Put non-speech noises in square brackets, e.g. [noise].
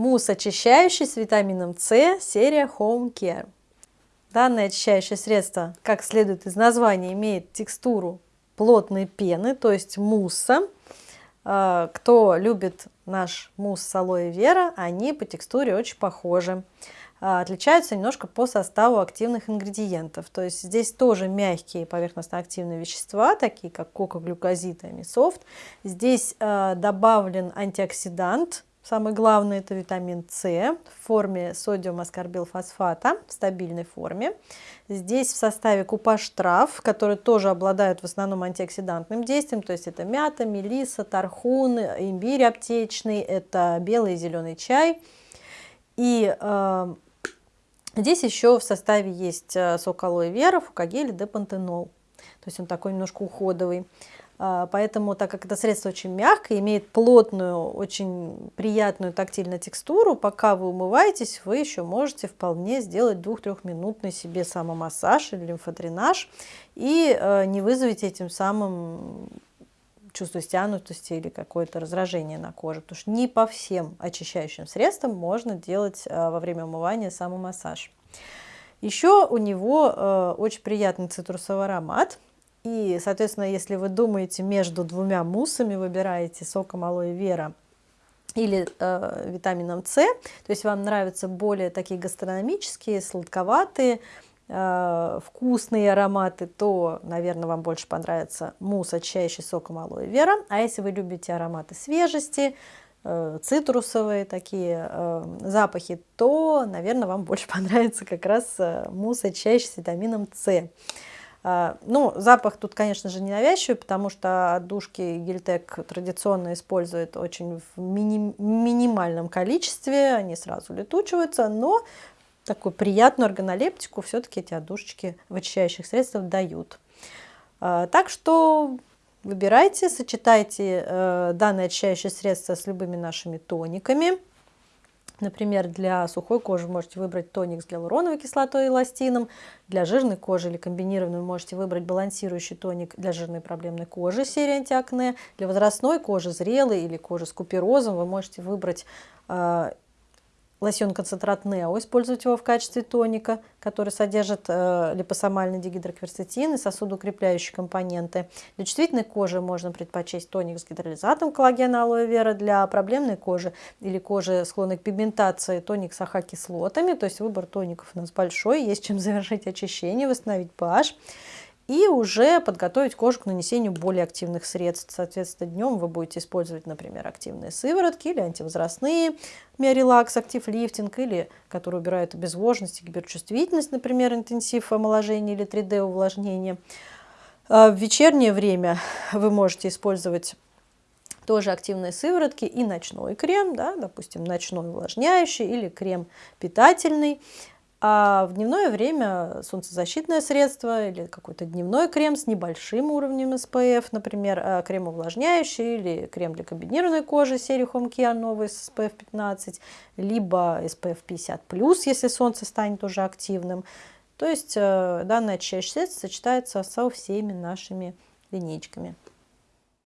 Мусс очищающий с витамином С, серия Home Care. Данное очищающее средство, как следует из названия, имеет текстуру плотной пены, то есть мусса. А, кто любит наш мусс с алоэ вера, они по текстуре очень похожи. А, отличаются немножко по составу активных ингредиентов. То есть здесь тоже мягкие поверхностно-активные вещества, такие как кока-глюкозид и амисофт. Здесь а, добавлен антиоксидант, самый главный это витамин С в форме содиума аскорбилфосфата в стабильной форме. Здесь в составе купаж трав, которые тоже обладают в основном антиоксидантным действием, то есть это мята, мелиса, тархун, имбирь аптечный, это белый и зеленый чай. И э, Здесь еще в составе есть э, сок алоэ вера, фукагель депантенол. То есть он такой немножко уходовый. А, поэтому, так как это средство очень мягкое, имеет плотную, очень приятную тактильную текстуру, пока вы умываетесь, вы еще можете вполне сделать 2-3-минутный себе самомассаж или лимфодренаж и э, не вызовете этим самым чувство стянутости или какое-то раздражение на коже, потому что не по всем очищающим средствам можно делать э, во время умывания самомассаж. Еще у него э, очень приятный цитрусовый аромат, и, соответственно, если вы думаете между двумя муссами, выбираете соком алоэ вера или э, витамином С, то есть вам нравятся более такие гастрономические, сладковатые, Э, вкусные ароматы, то, наверное, вам больше понравится мусс, очищающий соком алоэ вера. А если вы любите ароматы свежести, э, цитрусовые такие э, запахи, то, наверное, вам больше [laughs] понравится как раз мусс, очищающий с витамином С. Ну, запах тут, конечно же, не навязчивый, потому что отдушки Гельтек традиционно используют очень в мини минимальном количестве, они сразу летучиваются, но такую приятную органолептику все-таки эти отдушечки в очищающих средствах дают. А, так что выбирайте, сочетайте э, данное очищающее средство с любыми нашими тониками. Например, для сухой кожи можете выбрать тоник с гиалуроновой кислотой и эластином. Для жирной кожи или комбинированной можете выбрать балансирующий тоник для жирной проблемной кожи серии антиакне. Для возрастной кожи, зрелой или кожи с куперозом вы можете выбрать э, лосьон концентрат Нео, использовать его в качестве тоника, который содержит э, липосомальный дигидрокверцетин и сосудоукрепляющие компоненты. Для чувствительной кожи можно предпочесть тоник с гидролизатом коллагена алоэ вера, для проблемной кожи или кожи склонной к пигментации тоник с АХ-кислотами, то есть выбор тоников у нас большой, есть чем завершить очищение, восстановить pH и уже подготовить кожу к нанесению более активных средств. Соответственно, днем вы будете использовать, например, активные сыворотки или антивозрастные, миорелакс, актив лифтинг, или которые убирают обезвоженность и гиперчувствительность, например, интенсив омоложения или 3D увлажнения. А в вечернее время вы можете использовать тоже активные сыворотки и ночной крем, да, допустим, ночной увлажняющий или крем питательный. А в дневное время солнцезащитное средство или какой-то дневной крем с небольшим уровнем SPF, например, э, крем увлажняющий или крем для комбинированной кожи серии Home Care новый с SPF 15, либо SPF 50+, если солнце станет уже активным. То есть э, данное очищающее средство сочетается со всеми нашими линейками.